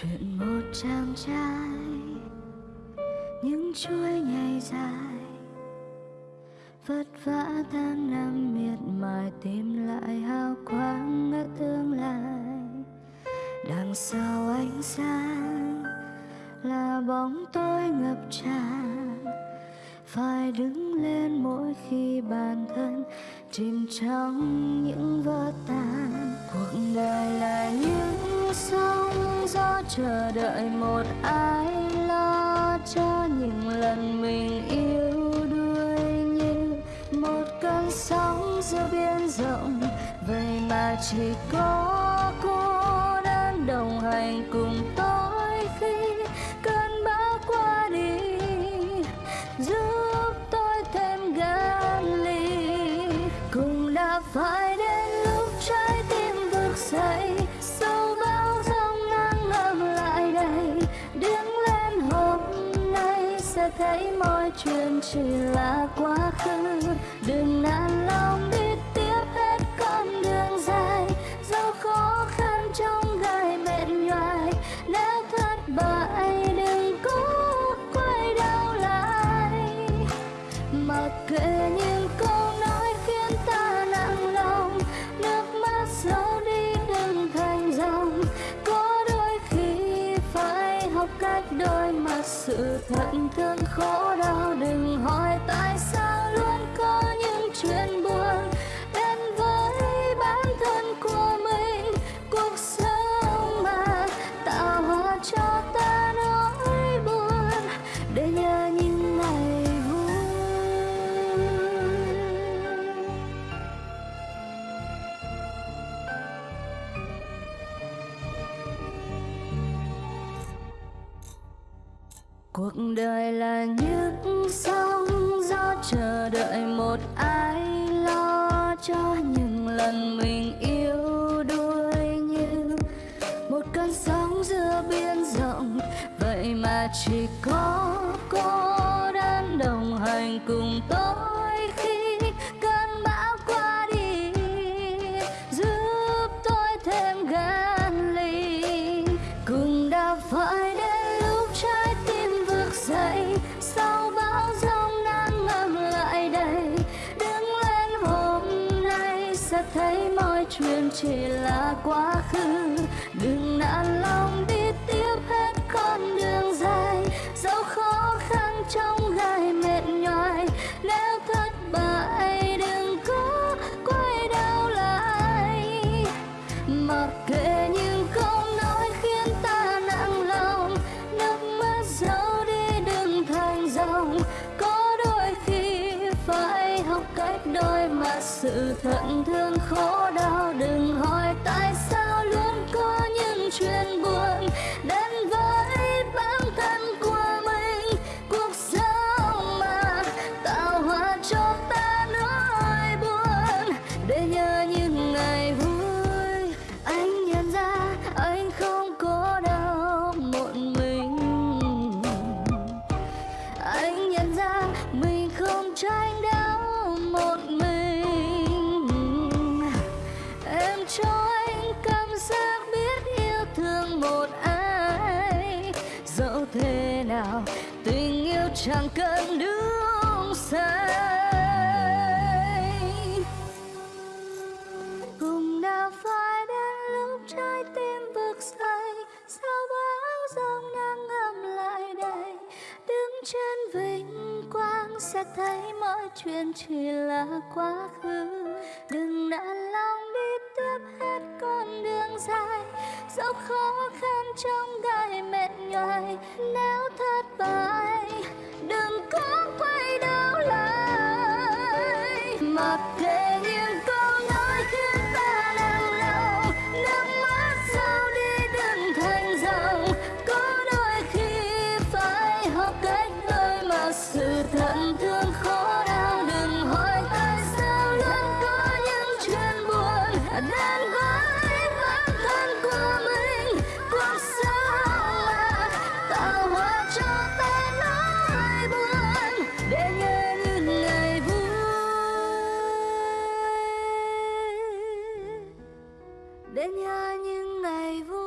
chuyện một chàng trai những chuỗi ngày dài vất vả tháng năm miệt mài tìm lại hào quang ở tương lai đằng sau ánh sáng là bóng tối ngập tràn phải đứng lên mỗi khi bản thân chìm trong những vỡ tan cuộc chờ đợi một ai lo cho những lần mình yêu đuối như một cơn sóng giữa biển rộng. Vậy mà chỉ có cô đơn đồng hành cùng tôi. Thấy mọi chuyện chỉ là quá khứ. Đừng nản lòng đi cuộc đời là những sóng gió chờ đợi một ai lo cho những lần mình yêu đuối như một cơn sóng giữa biển rộng. Vậy mà chỉ có cô đơn đồng hành cùng tôi. Chỉ là quá khứ. Đừng nản lòng đi tiếp hết con đường dài. Dẫu khó khăn trong gai mệt nhoài. Nếu thất bại, đừng có quay đầu lại. Mặc kệ những câu nói khiến ta nặng lòng, nước mắt dẫu đi đừng thành dòng. Có đôi khi phải học cách đôi mặt sự thận thương khổ đau đừng chẳng cần nước say. Cùng đã phải đến lúc trái tim vực dậy, sao bão giông đang ngầm lại đây? Đứng trên vinh quang sẽ thấy mọi chuyện chỉ là quá khứ. Đừng nản lòng đi tiếp hết con đường dài. Dẫu khó khăn trong gai mệt nhoài, nếu thất bại có quay đầu lại. Mặc kệ đến nhà những ngày vui